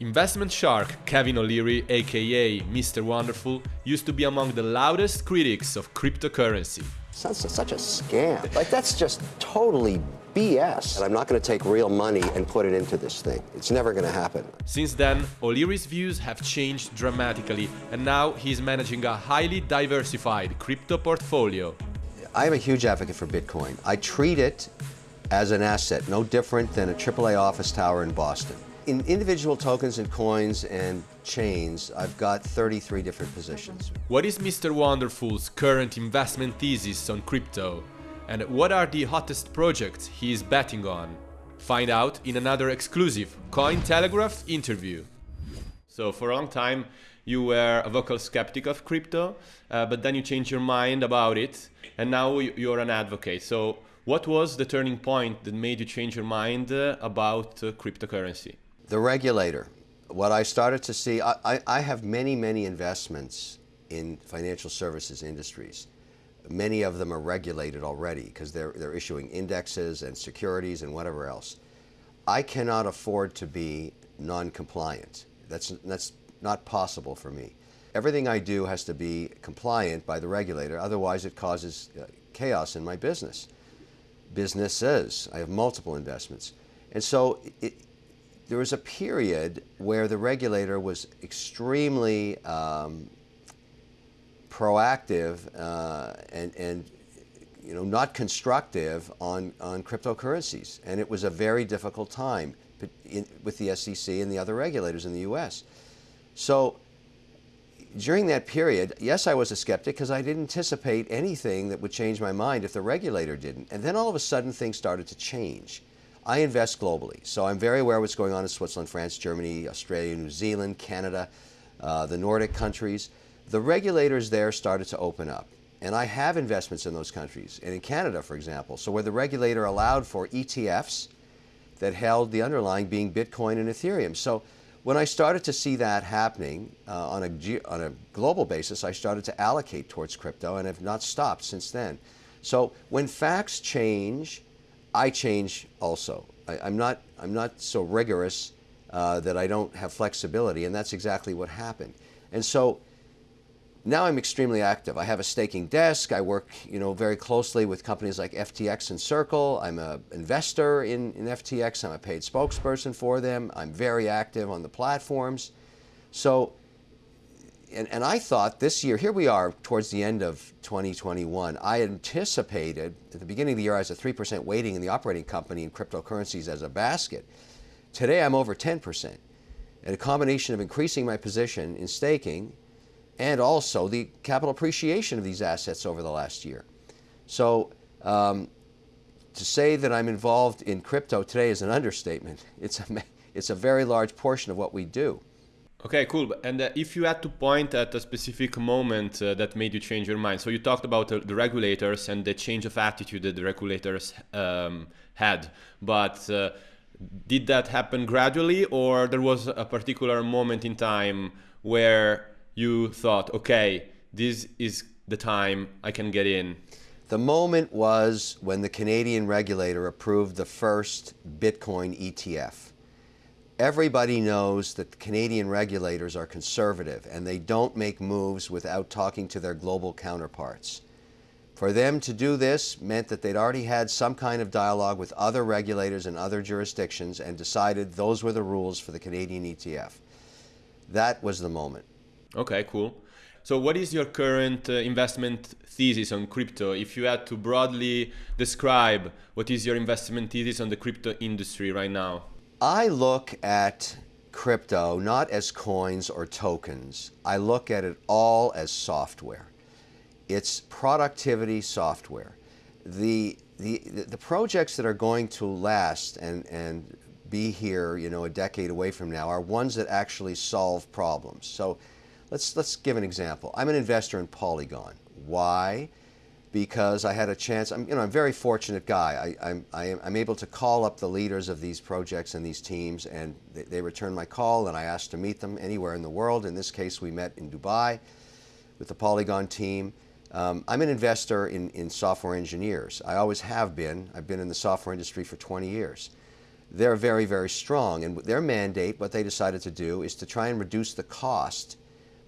Investment shark Kevin O'Leary, aka Mr. Wonderful, used to be among the loudest critics of cryptocurrency. Sounds such a scam. Like, that's just totally BS. And I'm not going to take real money and put it into this thing. It's never going to happen. Since then, O'Leary's views have changed dramatically, and now he's managing a highly diversified crypto portfolio. I am a huge advocate for Bitcoin. I treat it as an asset, no different than a AAA office tower in Boston. In individual tokens and coins and chains, I've got 33 different positions. What is Mr. Wonderful's current investment thesis on crypto? And what are the hottest projects he is betting on? Find out in another exclusive Cointelegraph interview. So for a long time, you were a vocal skeptic of crypto, uh, but then you changed your mind about it, and now you're an advocate. So what was the turning point that made you change your mind uh, about uh, cryptocurrency? The regulator. What I started to see, I, I have many, many investments in financial services industries. Many of them are regulated already because they're, they're issuing indexes and securities and whatever else. I cannot afford to be non-compliant. That's, that's not possible for me. Everything I do has to be compliant by the regulator, otherwise it causes uh, chaos in my business. Businesses, I have multiple investments. And so it, there was a period where the regulator was extremely um, proactive uh, and, and you know, not constructive on, on cryptocurrencies. And it was a very difficult time in, with the SEC and the other regulators in the U.S. So during that period, yes, I was a skeptic because I didn't anticipate anything that would change my mind if the regulator didn't. And then all of a sudden things started to change. I invest globally, so I'm very aware of what's going on in Switzerland, France, Germany, Australia, New Zealand, Canada, uh, the Nordic countries. The regulators there started to open up. And I have investments in those countries, and in Canada, for example. So where the regulator allowed for ETFs that held the underlying being Bitcoin and Ethereum. So when I started to see that happening uh, on, a, on a global basis, I started to allocate towards crypto and have not stopped since then. So when facts change, I change also. I, am not, I'm not so rigorous uh, that I don't have flexibility, and that's exactly what happened. And so now I'm extremely active. I have a staking desk. I work you know, very closely with companies like FTX and Circle. I'm an investor in, in FTX. I'm a paid spokesperson for them. I'm very active on the platforms. So and, and I thought this year, here we are towards the end of 2021, I anticipated at the beginning of the year I was a 3% weighting in the operating company in cryptocurrencies as a basket. Today I'm over 10%. And a combination of increasing my position in staking and also the capital appreciation of these assets over the last year. So um, to say that I'm involved in crypto today is an understatement. It's a, it's a very large portion of what we do. Okay, cool. And uh, if you had to point at a specific moment uh, that made you change your mind, so you talked about uh, the regulators and the change of attitude that the regulators um, had, but uh, did that happen gradually, or there was a particular moment in time where you thought, okay, this is the time I can get in? The moment was when the Canadian regulator approved the first Bitcoin ETF. Everybody knows that Canadian regulators are conservative and they don't make moves without talking to their global counterparts. For them to do this meant that they'd already had some kind of dialogue with other regulators in other jurisdictions and decided those were the rules for the Canadian ETF. That was the moment. Okay, cool. So what is your current uh, investment thesis on crypto? If you had to broadly describe what is your investment thesis on the crypto industry right now? I look at crypto not as coins or tokens. I look at it all as software. It's productivity software. The, the, the projects that are going to last and, and be here, you know, a decade away from now are ones that actually solve problems. So let's, let's give an example. I'm an investor in Polygon. Why? Because I had a chance. I'm, you know, I'm a very fortunate guy. I, I'm, I am, I'm able to call up the leaders of these projects and these teams, and they, they return my call, and I asked to meet them anywhere in the world. In this case, we met in Dubai with the Polygon team. Um, I'm an investor in, in software engineers. I always have been. I've been in the software industry for 20 years. they're very, very strong. And their mandate, what they decided to do, is to try and reduce the cost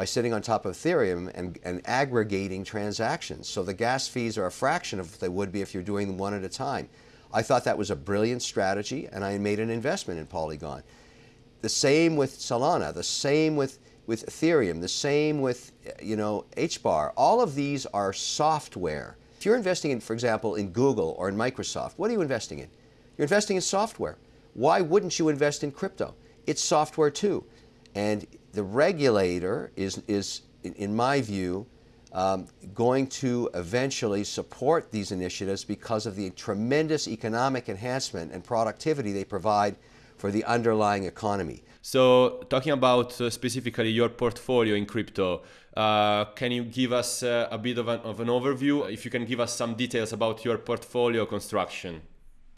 by sitting on top of Ethereum and, and aggregating transactions. So the gas fees are a fraction of what they would be if you're doing them one at a time. I thought that was a brilliant strategy, and I made an investment in Polygon. The same with Solana, the same with, with Ethereum, the same with, you know, HBAR. All of these are software. If you're investing in, for example, in Google or in Microsoft, what are you investing in? You're investing in software. Why wouldn't you invest in crypto? It's software too. And the regulator is, is in my view, um, going to eventually support these initiatives because of the tremendous economic enhancement and productivity they provide for the underlying economy. So, talking about uh, specifically your portfolio in crypto, uh, can you give us uh, a bit of an, of an overview? If you can give us some details about your portfolio construction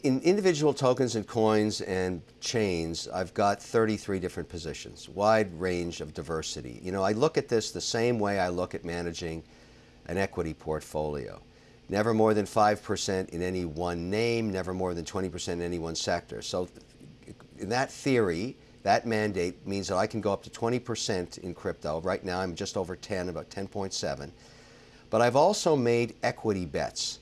in individual tokens and coins and chains, I've got 33 different positions, wide range of diversity. You know, I look at this the same way I look at managing an equity portfolio. Never more than 5% in any one name, never more than 20% in any one sector. So in that theory, that mandate means that I can go up to 20% in crypto. Right now I'm just over 10, about 10.7. But I've also made equity bets.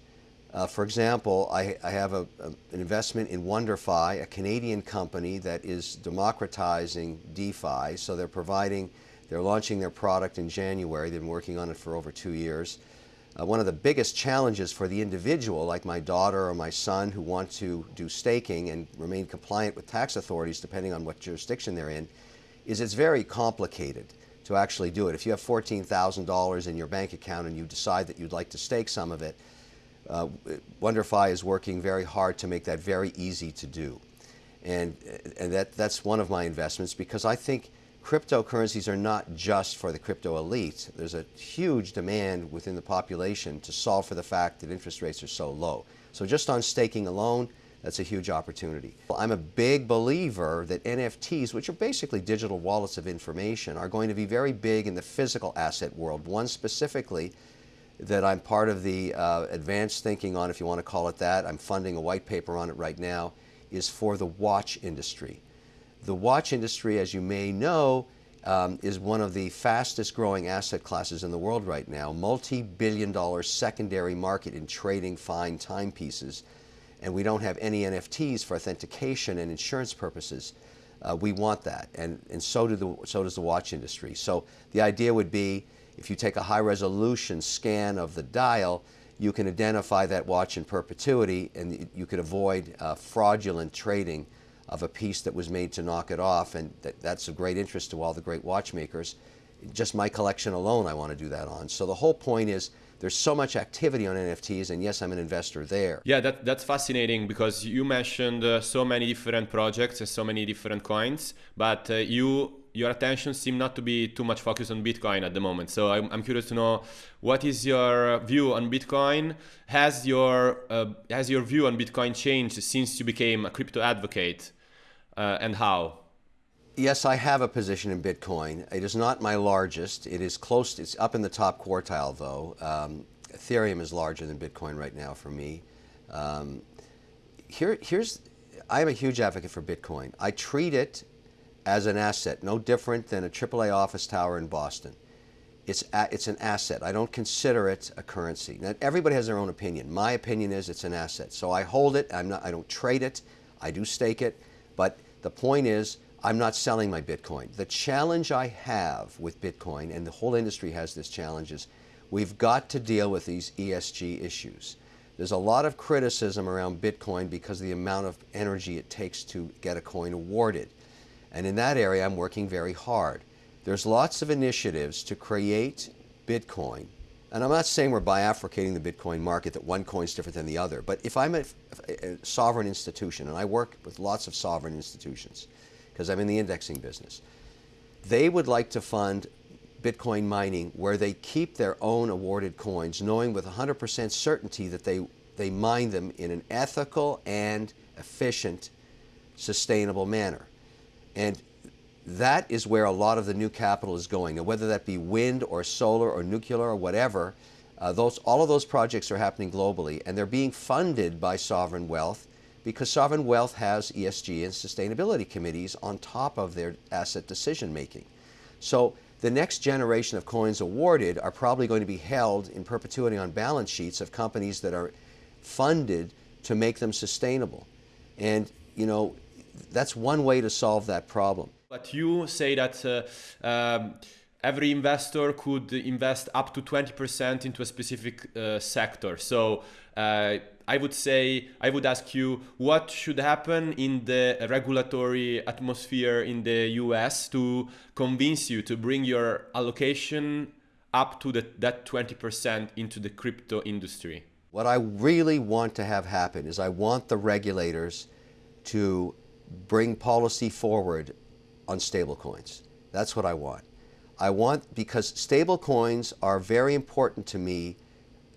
Uh, for example, I, I have a, a, an investment in WonderFi, a Canadian company that is democratizing DeFi. So they're providing, they're launching their product in January. They've been working on it for over two years. Uh, one of the biggest challenges for the individual, like my daughter or my son who want to do staking and remain compliant with tax authorities depending on what jurisdiction they're in, is it's very complicated to actually do it. If you have $14,000 in your bank account and you decide that you'd like to stake some of it, uh, WonderFi is working very hard to make that very easy to do. And, and that, that's one of my investments because I think cryptocurrencies are not just for the crypto elite. There's a huge demand within the population to solve for the fact that interest rates are so low. So just on staking alone, that's a huge opportunity. I'm a big believer that NFTs, which are basically digital wallets of information, are going to be very big in the physical asset world. One specifically that I'm part of the uh, advanced thinking on, if you want to call it that. I'm funding a white paper on it right now, is for the watch industry. The watch industry, as you may know, um, is one of the fastest growing asset classes in the world right now. Multi-billion dollar secondary market in trading fine timepieces. And we don't have any NFTs for authentication and insurance purposes. Uh, we want that, and, and so, do the, so does the watch industry. So the idea would be if you take a high resolution scan of the dial, you can identify that watch in perpetuity and you could avoid uh, fraudulent trading of a piece that was made to knock it off. And that, that's of great interest to all the great watchmakers. Just my collection alone, I want to do that on. So the whole point is there's so much activity on NFTs, and yes, I'm an investor there. Yeah, that, that's fascinating because you mentioned uh, so many different projects and so many different coins, but uh, you your attention seem not to be too much focused on Bitcoin at the moment. So I'm, I'm curious to know what is your view on Bitcoin? Has your uh, has your view on Bitcoin changed since you became a crypto advocate, uh, and how? Yes, I have a position in Bitcoin. It is not my largest. It is close. It's up in the top quartile, though. Um, Ethereum is larger than Bitcoin right now for me. Um, here, here's. I am a huge advocate for Bitcoin. I treat it as an asset, no different than a AAA office tower in Boston. It's, a, it's an asset. I don't consider it a currency. Now, everybody has their own opinion. My opinion is it's an asset. So I hold it. I'm not, I don't trade it. I do stake it. But the point is, I'm not selling my Bitcoin. The challenge I have with Bitcoin, and the whole industry has this challenge, is we've got to deal with these ESG issues. There's a lot of criticism around Bitcoin because of the amount of energy it takes to get a coin awarded. And in that area, I'm working very hard. There's lots of initiatives to create Bitcoin. And I'm not saying we're bifurcating the Bitcoin market, that one coin is different than the other. But if I'm a, a sovereign institution, and I work with lots of sovereign institutions, because I'm in the indexing business, they would like to fund Bitcoin mining where they keep their own awarded coins, knowing with 100% certainty that they, they mine them in an ethical and efficient, sustainable manner. And that is where a lot of the new capital is going. And whether that be wind or solar or nuclear or whatever, uh, those, all of those projects are happening globally and they're being funded by sovereign wealth because sovereign wealth has ESG and sustainability committees on top of their asset decision making. So the next generation of coins awarded are probably going to be held in perpetuity on balance sheets of companies that are funded to make them sustainable. And, you know, that's one way to solve that problem. But you say that uh, um, every investor could invest up to 20% into a specific uh, sector. So uh, I would say, I would ask you what should happen in the regulatory atmosphere in the US to convince you to bring your allocation up to the, that 20% into the crypto industry? What I really want to have happen is I want the regulators to bring policy forward on stablecoins. That's what I want. I want, because stablecoins are very important to me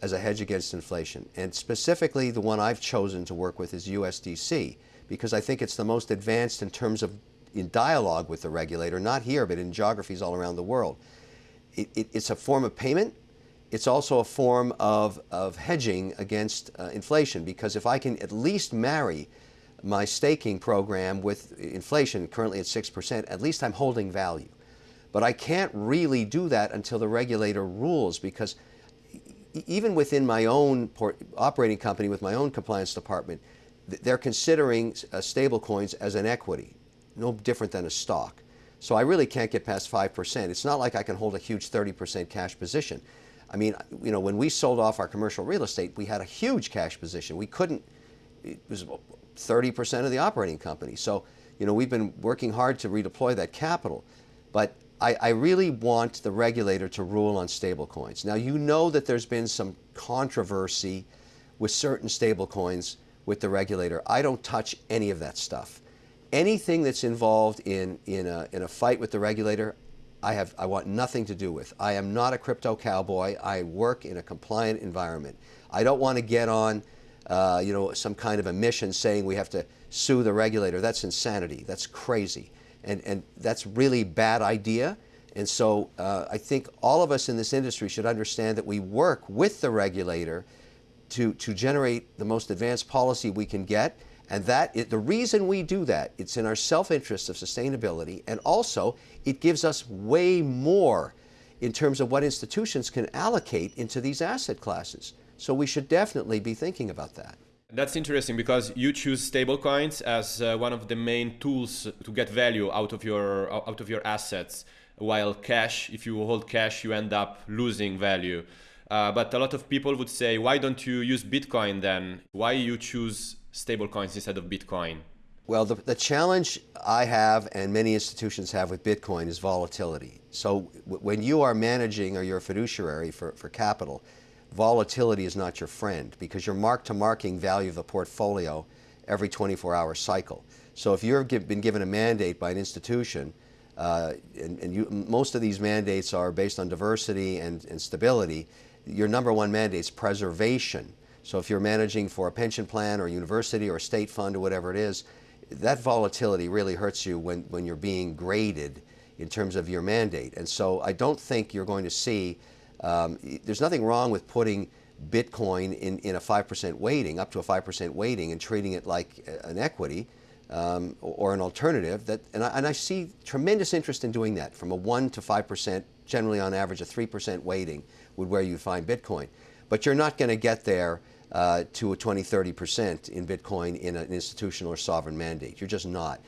as a hedge against inflation. And specifically, the one I've chosen to work with is USDC, because I think it's the most advanced in terms of in dialogue with the regulator, not here, but in geographies all around the world. It, it, it's a form of payment. It's also a form of, of hedging against uh, inflation, because if I can at least marry my staking program with inflation currently at 6%, at least I'm holding value. But I can't really do that until the regulator rules because even within my own operating company with my own compliance department, they're considering uh, stable coins as an equity, no different than a stock. So I really can't get past 5%. It's not like I can hold a huge 30% cash position. I mean, you know, when we sold off our commercial real estate, we had a huge cash position. We couldn't, it was 30% of the operating company. So, you know, we've been working hard to redeploy that capital. But I, I really want the regulator to rule on stablecoins. Now, you know that there's been some controversy with certain stablecoins with the regulator. I don't touch any of that stuff. Anything that's involved in, in, a, in a fight with the regulator, I, have, I want nothing to do with. I am not a crypto cowboy. I work in a compliant environment. I don't want to get on uh, you know, some kind of a mission saying we have to sue the regulator. That's insanity. That's crazy. And, and that's really bad idea. And so uh, I think all of us in this industry should understand that we work with the regulator to, to generate the most advanced policy we can get. And that the reason we do that, it's in our self-interest of sustainability, and also it gives us way more in terms of what institutions can allocate into these asset classes. So we should definitely be thinking about that. That's interesting because you choose stablecoins as uh, one of the main tools to get value out of your out of your assets. While cash, if you hold cash, you end up losing value. Uh, but a lot of people would say, why don't you use Bitcoin then? Why you choose stablecoins instead of Bitcoin? Well, the, the challenge I have and many institutions have with Bitcoin is volatility. So when you are managing or you're a fiduciary for, for capital, volatility is not your friend because you're mark-to-marking value of the portfolio every 24-hour cycle. So if you've been given a mandate by an institution, uh, and, and you, most of these mandates are based on diversity and, and stability, your number one mandate is preservation. So if you're managing for a pension plan or university or state fund or whatever it is, that volatility really hurts you when, when you're being graded in terms of your mandate. And so I don't think you're going to see um, there's nothing wrong with putting Bitcoin in, in a 5% weighting, up to a 5% weighting, and treating it like an equity um, or an alternative. That, and I, and, I, see tremendous interest in doing that from a 1 to 5%, generally on average a 3% weighting would where you find Bitcoin. But you're not going to get there uh, to a 20, 30% in Bitcoin in an institutional or sovereign mandate. You're just not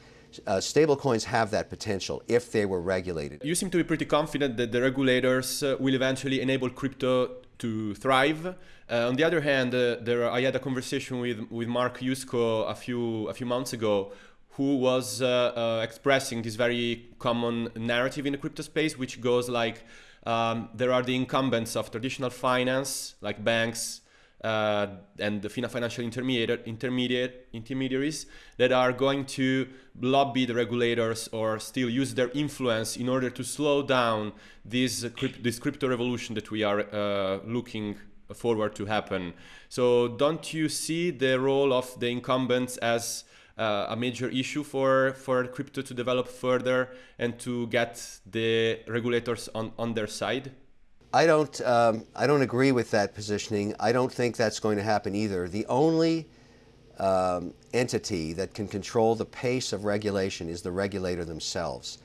uh, stablecoins have that potential if they were regulated. You seem to be pretty confident that the regulators uh, will eventually enable crypto to thrive. Uh, on the other hand, uh, there, I had a conversation with, with Mark Yusko a few, a few months ago who was uh, uh, expressing this very common narrative in the crypto space, which goes like, um, there are the incumbents of traditional finance, like banks, uh, and the FINA financial intermediate, intermediaries that are going to lobby the regulators or still use their influence in order to slow down this, this crypto revolution that we are uh, looking forward to happen. So don't you see the role of the incumbents as uh, a major issue for, for crypto to develop further and to get the regulators on, on their side? I don't, um, I don't agree with that positioning. I don't think that's going to happen either. The only um, entity that can control the pace of regulation is the regulator themselves.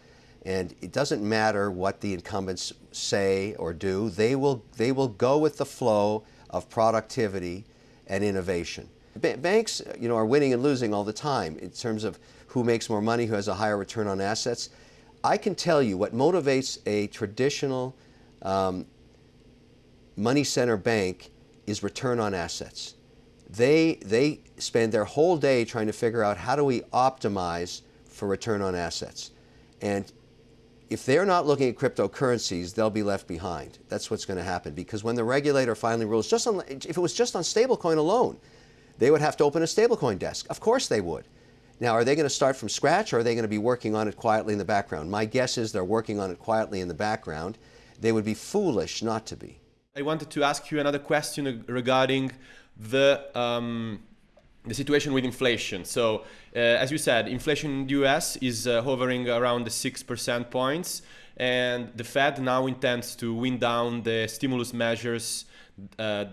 And it doesn't matter what the incumbents say or do, they will, they will go with the flow of productivity and innovation. Ba banks you know, are winning and losing all the time in terms of who makes more money, who has a higher return on assets. I can tell you what motivates a traditional um, money center bank is return on assets. They, they spend their whole day trying to figure out how do we optimize for return on assets. And if they're not looking at cryptocurrencies, they'll be left behind. That's what's going to happen because when the regulator finally rules, just on, if it was just on stablecoin alone, they would have to open a stablecoin desk. Of course they would. Now, are they going to start from scratch or are they going to be working on it quietly in the background? My guess is they're working on it quietly in the background. They would be foolish not to be. I wanted to ask you another question regarding the um, the situation with inflation. So, uh, as you said, inflation in the US is uh, hovering around the 6% points, and the Fed now intends to wind down the stimulus measures uh,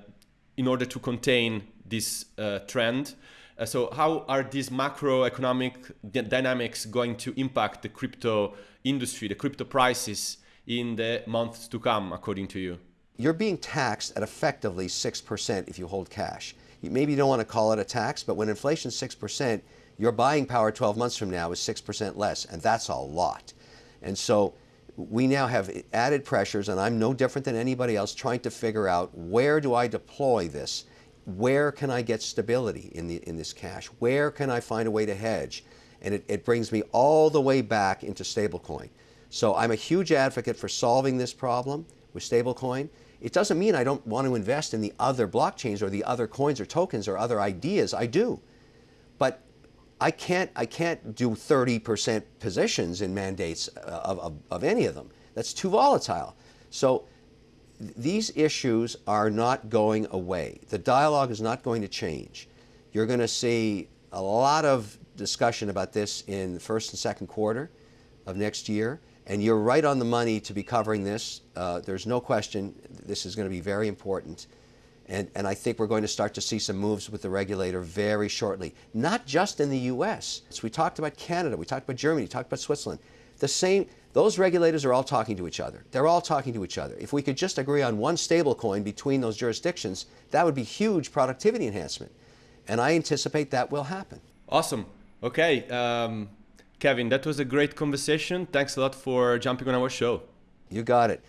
in order to contain this uh, trend. Uh, so, how are these macroeconomic dynamics going to impact the crypto industry, the crypto prices in the months to come, according to you? You're being taxed at effectively 6% if you hold cash maybe you don't want to call it a tax, but when inflation's 6%, your buying power 12 months from now is 6% less, and that's a lot. And so we now have added pressures, and I'm no different than anybody else trying to figure out where do I deploy this? Where can I get stability in, the, in this cash? Where can I find a way to hedge? And it, it brings me all the way back into stablecoin. So I'm a huge advocate for solving this problem with stablecoin. It doesn't mean I don't want to invest in the other blockchains or the other coins or tokens or other ideas. I do. But I can't, I can't do 30% positions in mandates uh, of, of, of any of them. That's too volatile. So these issues are not going away. The dialogue is not going to change. You're going to see a lot of discussion about this in the first and second quarter of next year. And you're right on the money to be covering this. Uh, there's no question this is going to be very important. And, and I think we're going to start to see some moves with the regulator very shortly. Not just in the US. So we talked about Canada, we talked about Germany, we talked about Switzerland. The same, those regulators are all talking to each other. They're all talking to each other. If we could just agree on one stable coin between those jurisdictions, that would be huge productivity enhancement. And I anticipate that will happen. Awesome. Okay. Um, Kevin, that was a great conversation. Thanks a lot for jumping on our show. You got it.